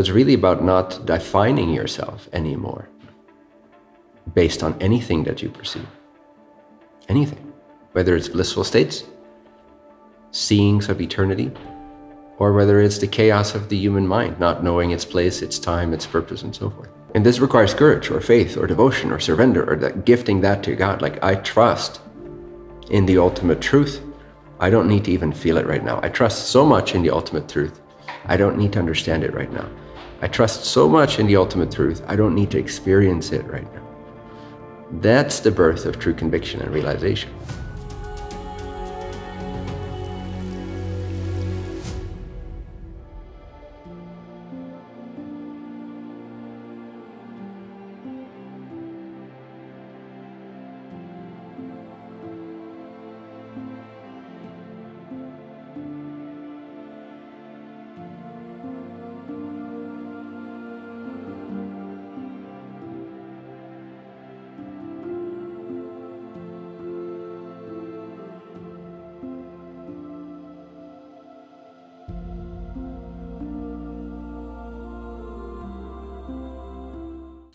It's really about not defining yourself anymore based on anything that you perceive. Anything. Whether it's blissful states, seeings of eternity, or whether it's the chaos of the human mind, not knowing its place, its time, its purpose, and so forth. And this requires courage or faith or devotion or surrender or that gifting that to God. Like I trust in the ultimate truth. I don't need to even feel it right now. I trust so much in the ultimate truth. I don't need to understand it right now. I trust so much in the ultimate truth. I don't need to experience it right now. That's the birth of true conviction and realization.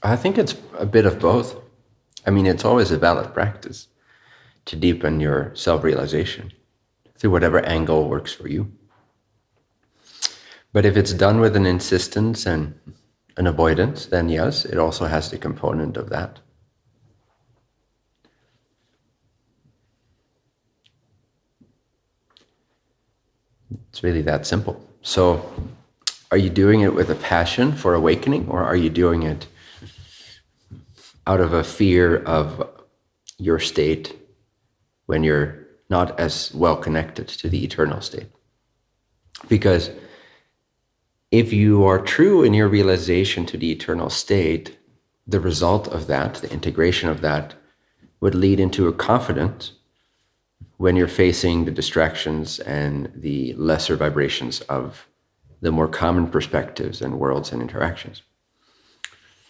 I think it's a bit of both. I mean, it's always a valid practice to deepen your self-realization through whatever angle works for you. But if it's done with an insistence and an avoidance, then yes, it also has the component of that. It's really that simple. So are you doing it with a passion for awakening or are you doing it out of a fear of your state when you're not as well connected to the eternal state. Because if you are true in your realization to the eternal state, the result of that, the integration of that, would lead into a confidence when you're facing the distractions and the lesser vibrations of the more common perspectives and worlds and interactions.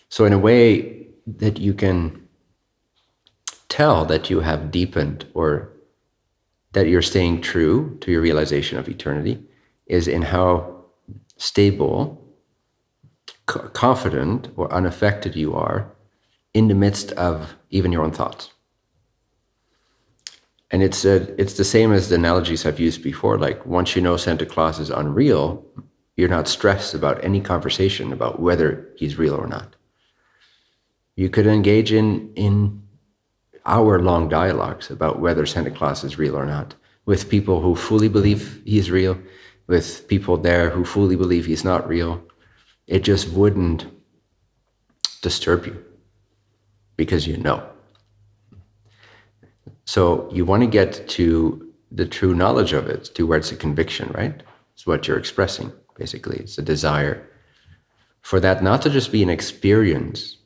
So in a way, that you can tell that you have deepened or that you're staying true to your realization of eternity is in how stable, confident, or unaffected you are in the midst of even your own thoughts. And it's a, it's the same as the analogies I've used before. Like once you know Santa Claus is unreal, you're not stressed about any conversation about whether he's real or not. You could engage in, in hour-long dialogues about whether Santa Claus is real or not, with people who fully believe he's real, with people there who fully believe he's not real. It just wouldn't disturb you because you know. So you want to get to the true knowledge of it, to where it's a conviction, right? It's what you're expressing, basically. It's a desire for that not to just be an experience,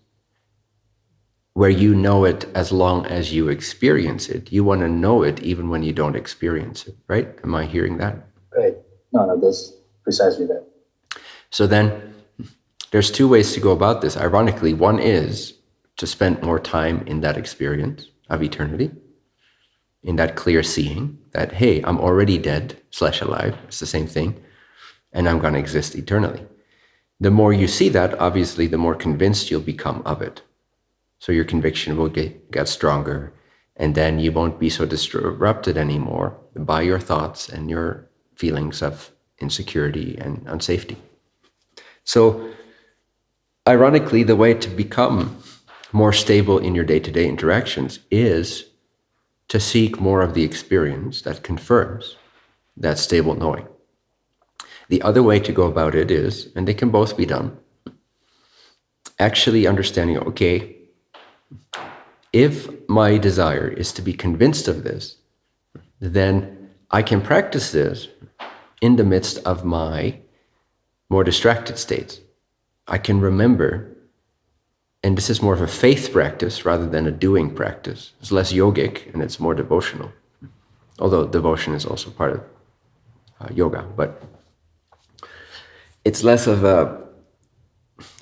where you know it as long as you experience it. You want to know it even when you don't experience it, right? Am I hearing that? Right. No, no, that's precisely that. So then there's two ways to go about this. Ironically, one is to spend more time in that experience of eternity, in that clear seeing that, hey, I'm already dead slash alive. It's the same thing. And I'm going to exist eternally. The more you see that, obviously, the more convinced you'll become of it. So your conviction will get, get stronger and then you won't be so disrupted anymore by your thoughts and your feelings of insecurity and unsafety. So ironically, the way to become more stable in your day-to-day -day interactions is to seek more of the experience that confirms that stable knowing. The other way to go about it is, and they can both be done, actually understanding, okay, if my desire is to be convinced of this, then I can practice this in the midst of my more distracted states. I can remember, and this is more of a faith practice rather than a doing practice. It's less yogic and it's more devotional, although devotion is also part of uh, yoga, but it's less of a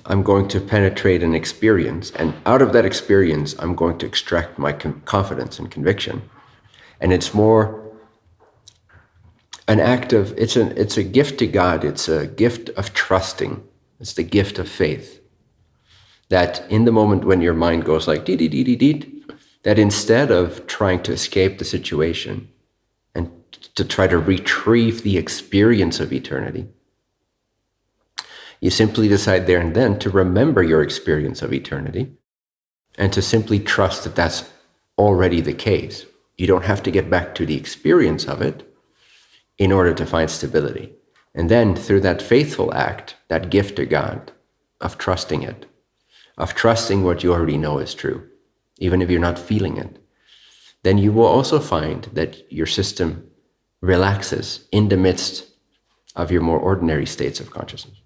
I'm going to penetrate an experience. And out of that experience, I'm going to extract my confidence and conviction. And it's more an act of, it's, an, it's a gift to God. It's a gift of trusting It's the gift of faith. That in the moment when your mind goes like dee dee dee dee dee, that instead of trying to escape the situation and to try to retrieve the experience of eternity, you simply decide there and then to remember your experience of eternity and to simply trust that that's already the case. You don't have to get back to the experience of it in order to find stability. And then through that faithful act, that gift to God of trusting it, of trusting what you already know is true, even if you're not feeling it, then you will also find that your system relaxes in the midst of your more ordinary states of consciousness.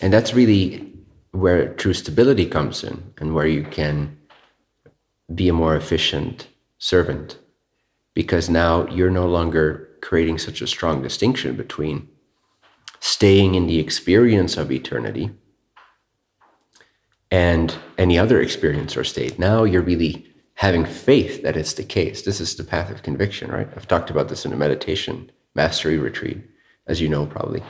And that's really where true stability comes in and where you can be a more efficient servant because now you're no longer creating such a strong distinction between staying in the experience of eternity and any other experience or state. Now you're really having faith that it's the case. This is the path of conviction, right? I've talked about this in a meditation mastery retreat, as you know, probably.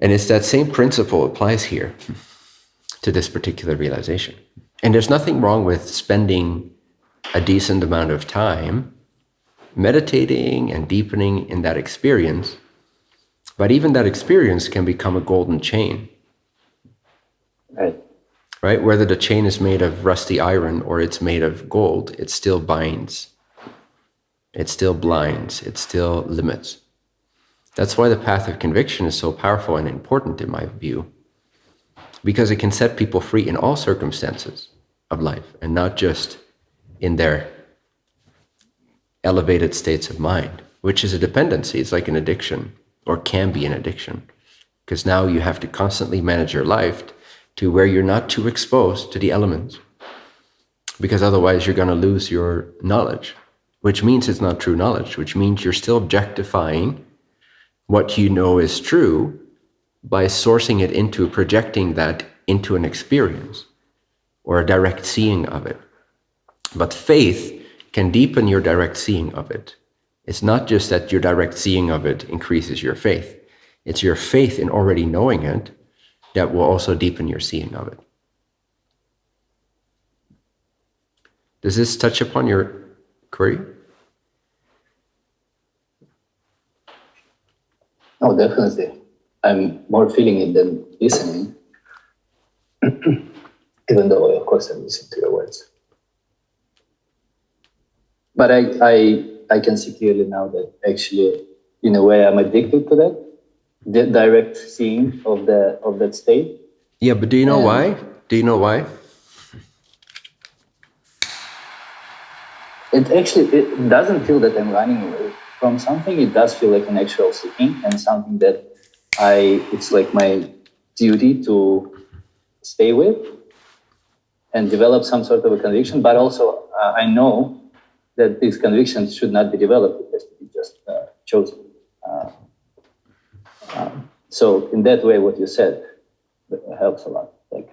And it's that same principle applies here to this particular realization. And there's nothing wrong with spending a decent amount of time meditating and deepening in that experience. But even that experience can become a golden chain. Right. Right? Whether the chain is made of rusty iron or it's made of gold, it still binds. It still blinds. It still limits. That's why the path of conviction is so powerful and important, in my view, because it can set people free in all circumstances of life and not just in their elevated states of mind, which is a dependency. It's like an addiction or can be an addiction because now you have to constantly manage your life to where you're not too exposed to the elements because otherwise you're going to lose your knowledge, which means it's not true knowledge, which means you're still objectifying what you know is true by sourcing it into projecting that into an experience or a direct seeing of it. But faith can deepen your direct seeing of it. It's not just that your direct seeing of it increases your faith, it's your faith in already knowing it that will also deepen your seeing of it. Does this touch upon your query? Oh, definitely. I'm more feeling it than listening. Even though, of course, I'm listening to your words. But I, I, I can see clearly now that actually, in a way, I'm addicted to that, the direct seeing of the of that state. Yeah, but do you know And- why? Do you know why? It actually it doesn't feel that I'm running away from something. It does feel like an actual seeking and something that I it's like my duty to stay with and develop some sort of a conviction. But also, uh, I know that these convictions should not be developed; it has to be just uh, chosen. Uh, um, so, in that way, what you said uh, helps a lot. Like.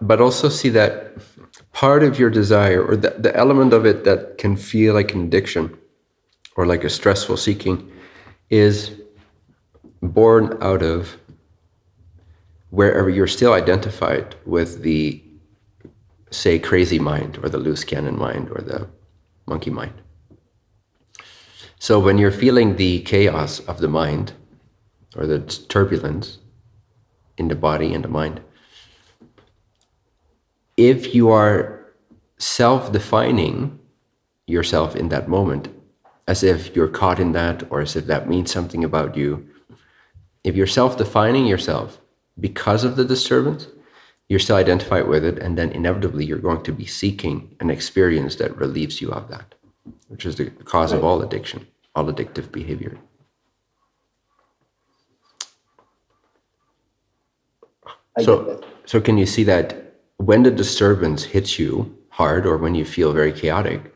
But also see that part of your desire or the, the element of it that can feel like an addiction or like a stressful seeking is born out of wherever you're still identified with the, say, crazy mind or the loose cannon mind or the monkey mind. So when you're feeling the chaos of the mind or the turbulence in the body and the mind, if you are self defining yourself in that moment, as if you're caught in that or as if that means something about you, if you're self defining yourself because of the disturbance, you're still identified with it, and then inevitably you're going to be seeking an experience that relieves you of that, which is the cause of all addiction, all addictive behavior. I So, so can you see that when the disturbance hits you hard or when you feel very chaotic,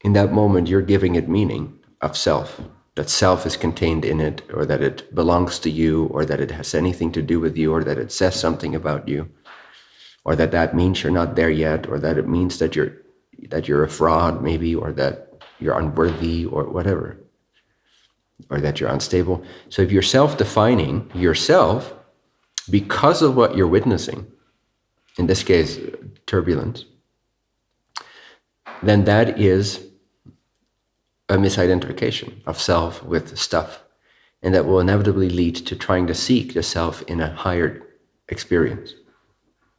in that moment you're giving it meaning of self, that self is contained in it, or that it belongs to you, or that it has anything to do with you, or that it says something about you, or that that means you're not there yet, or that it means that you're that you're a fraud, maybe, or that you're unworthy, or whatever. or that you're unstable. So if you're self defining yourself because of what you're witnessing, in this case, turbulence, then that is a misidentification of self with stuff. And that will inevitably lead to trying to seek the self in a higher experience,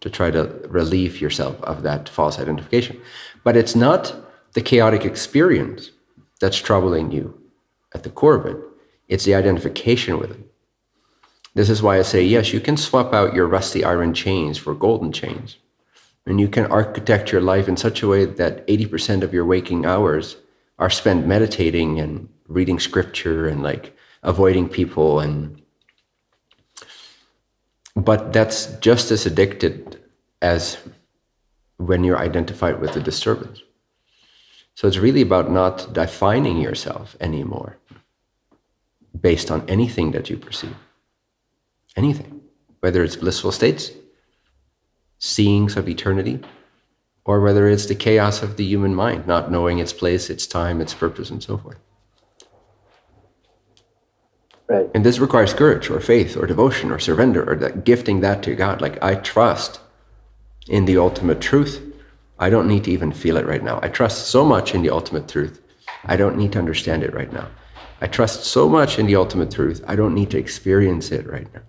to try to relieve yourself of that false identification. But it's not the chaotic experience that's troubling you at the core of it, it's the identification with it. This is why I say, yes, you can swap out your rusty iron chains for golden chains. And you can architect your life in such a way that 80% of your waking hours are spent meditating and reading scripture and like avoiding people and but that's just as addicted as when you're identified with the disturbance. So it's really about not defining yourself anymore based on anything that you perceive. Anything. Whether it's blissful states, seeings of eternity, or whether it's the chaos of the human mind, not knowing its place, its time, its purpose, and so forth. Right. And this requires courage or faith or devotion or surrender or that gifting that to God. Like I trust in the ultimate truth. I don't need to even feel it right now. I trust so much in the ultimate truth. I don't need to understand it right now. I trust so much in the ultimate truth. I don't need to experience it right now.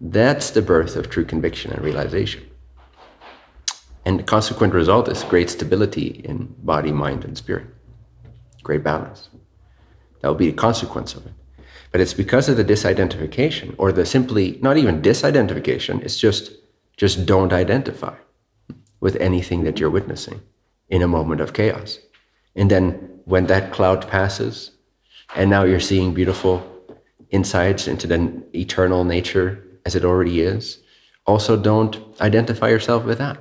That's the birth of true conviction and realization. And the consequent result is great stability in body, mind, and spirit. Great balance. That will be the consequence of it. But it's because of the disidentification, or the simply not even disidentification, it's just just don't identify with anything that you're witnessing in a moment of chaos. And then when that cloud passes, and now you're seeing beautiful insights into the eternal nature as it already is, also don't identify yourself with that.